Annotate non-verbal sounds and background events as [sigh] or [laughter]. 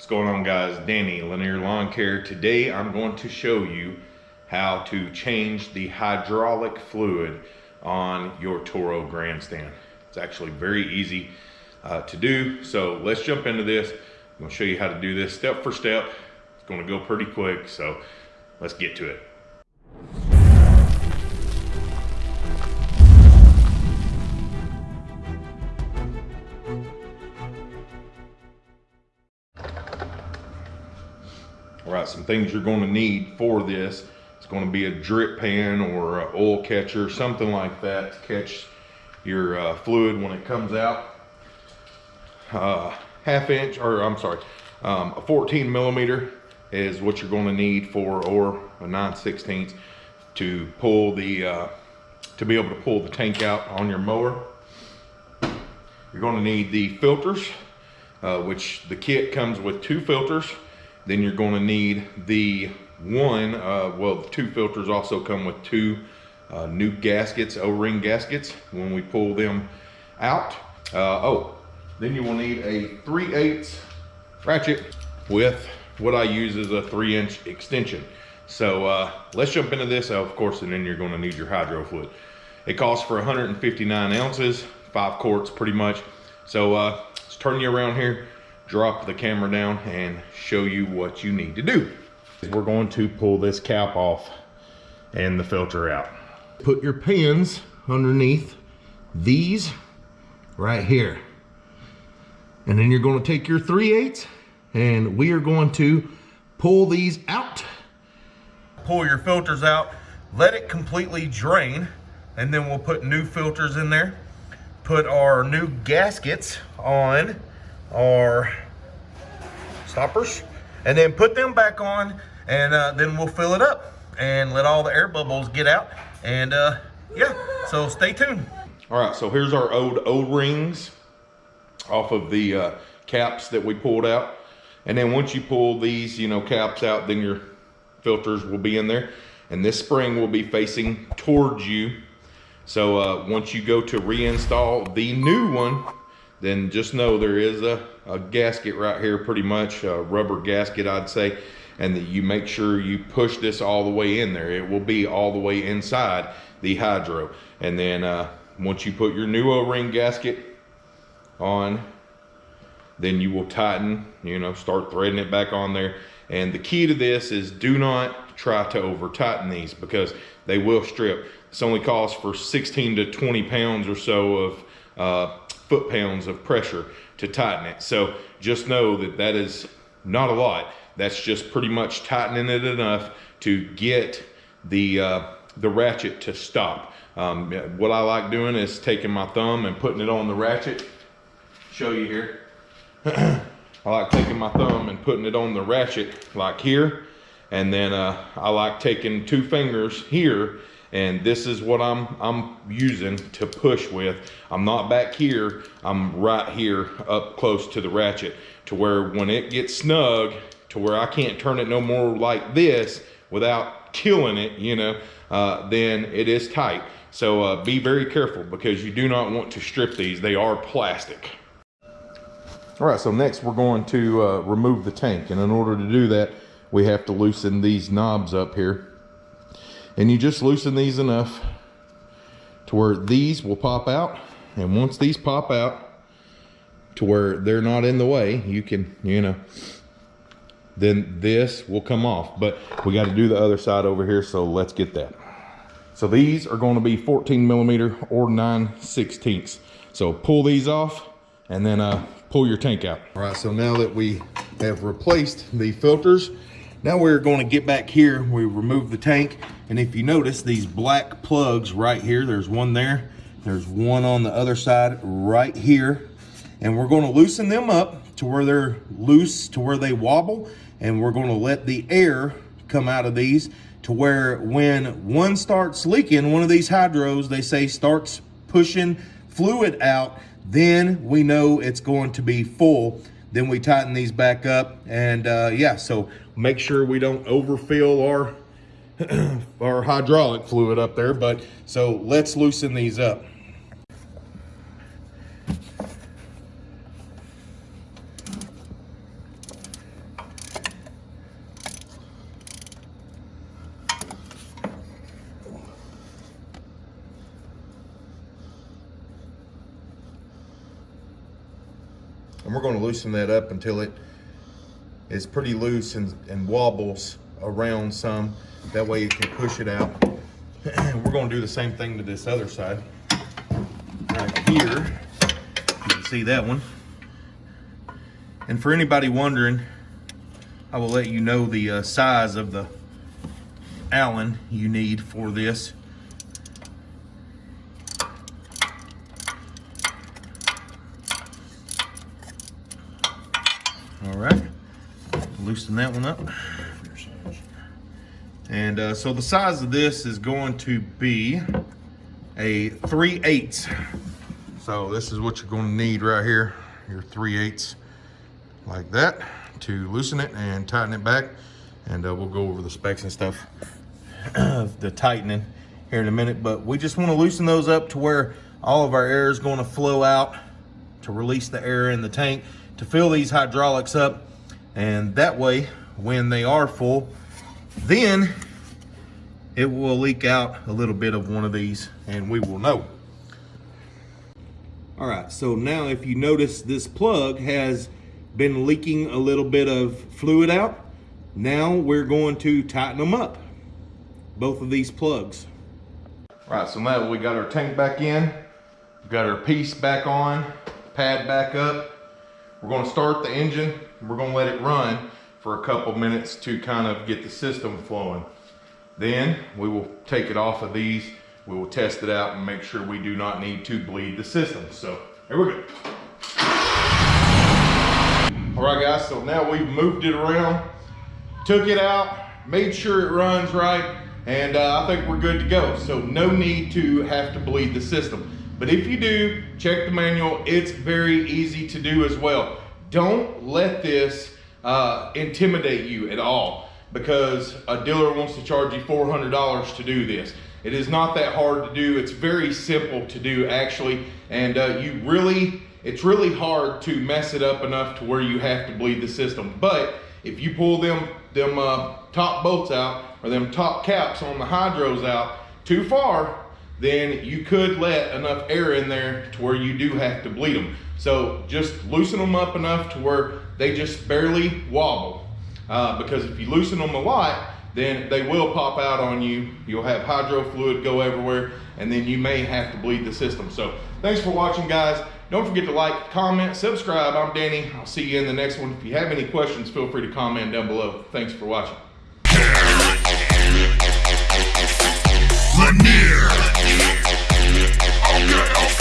What's going on guys? Danny, Linear Lawn Care. Today I'm going to show you how to change the hydraulic fluid on your Toro grandstand. It's actually very easy uh, to do. So let's jump into this. I'm gonna show you how to do this step for step. It's gonna go pretty quick, so let's get to it. All right, some things you're going to need for this. It's going to be a drip pan or an oil catcher, something like that to catch your uh, fluid when it comes out. Uh, half inch, or I'm sorry, um, a 14 millimeter is what you're going to need for, or a 9 16 to pull the, uh, to be able to pull the tank out on your mower. You're going to need the filters, uh, which the kit comes with two filters. Then you're going to need the one, uh, well, two filters also come with two uh, new gaskets, O-ring gaskets when we pull them out. Uh, oh, then you will need a 3 8 ratchet with what I use is a 3 inch extension. So uh, let's jump into this, of course, and then you're going to need your hydro fluid. It costs for 159 ounces, five quarts pretty much. So uh, let's turn you around here drop the camera down and show you what you need to do. We're going to pull this cap off and the filter out. Put your pins underneath these right here. And then you're gonna take your 3 8 and we are going to pull these out. Pull your filters out, let it completely drain, and then we'll put new filters in there. Put our new gaskets on our stoppers and then put them back on and uh, then we'll fill it up and let all the air bubbles get out and uh, yeah so stay tuned. All right so here's our old o-rings off of the uh, caps that we pulled out. And then once you pull these you know caps out then your filters will be in there. And this spring will be facing towards you. So uh, once you go to reinstall the new one then just know there is a, a gasket right here, pretty much a rubber gasket, I'd say, and that you make sure you push this all the way in there. It will be all the way inside the hydro. And then uh, once you put your new O-ring gasket on, then you will tighten, you know, start threading it back on there. And the key to this is do not try to over tighten these because they will strip. This only costs for 16 to 20 pounds or so of uh, foot-pounds of pressure to tighten it. So just know that that is not a lot. That's just pretty much tightening it enough to get the, uh, the ratchet to stop. Um, what I like doing is taking my thumb and putting it on the ratchet. Show you here. [clears throat] I like taking my thumb and putting it on the ratchet like here. And then uh, I like taking two fingers here and this is what I'm I'm using to push with. I'm not back here, I'm right here up close to the ratchet to where when it gets snug to where I can't turn it no more like this without killing it, you know, uh, then it is tight. So uh, be very careful because you do not want to strip these. They are plastic. All right, so next we're going to uh, remove the tank. And in order to do that, we have to loosen these knobs up here and you just loosen these enough to where these will pop out. And once these pop out to where they're not in the way you can you know then this will come off. But we got to do the other side over here so let's get that. So these are going to be 14 millimeter or 9 16ths so pull these off and then uh pull your tank out. All right so now that we have replaced the filters now we're going to get back here. We remove the tank. And if you notice these black plugs right here, there's one there. There's one on the other side right here. And we're going to loosen them up to where they're loose, to where they wobble. And we're going to let the air come out of these to where when one starts leaking, one of these hydros, they say starts pushing fluid out, then we know it's going to be full. Then we tighten these back up. And uh, yeah, so make sure we don't overfill our [clears throat] our hydraulic fluid up there but so let's loosen these up And we're gonna loosen that up until it is pretty loose and, and wobbles around some. That way you can push it out. [clears throat] we're gonna do the same thing to this other side. Right here, you can see that one. And for anybody wondering, I will let you know the uh, size of the Allen you need for this. All right, loosen that one up. And uh, so the size of this is going to be a 3 eighths. So this is what you're going to need right here, your 3 eighths like that to loosen it and tighten it back. And uh, we'll go over the specs and stuff of [clears throat] the tightening here in a minute. But we just want to loosen those up to where all of our air is going to flow out to release the air in the tank to fill these hydraulics up. And that way, when they are full, then it will leak out a little bit of one of these and we will know. All right, so now if you notice this plug has been leaking a little bit of fluid out, now we're going to tighten them up, both of these plugs. All right, so now we got our tank back in, got our piece back on, pad back up. We're gonna start the engine, we're gonna let it run for a couple minutes to kind of get the system flowing. Then we will take it off of these, we will test it out and make sure we do not need to bleed the system. So here we go. All right guys, so now we've moved it around, took it out, made sure it runs right, and uh, I think we're good to go. So no need to have to bleed the system. But if you do, check the manual. It's very easy to do as well. Don't let this uh, intimidate you at all because a dealer wants to charge you $400 to do this. It is not that hard to do. It's very simple to do actually. And uh, you really, it's really hard to mess it up enough to where you have to bleed the system. But if you pull them, them uh, top bolts out or them top caps on the hydros out too far, then you could let enough air in there to where you do have to bleed them. So just loosen them up enough to where they just barely wobble. Uh, because if you loosen them a lot, then they will pop out on you. You'll have hydro fluid go everywhere, and then you may have to bleed the system. So thanks for watching, guys. Don't forget to like, comment, subscribe. I'm Danny. I'll see you in the next one. If you have any questions, feel free to comment down below. Thanks for watching. get off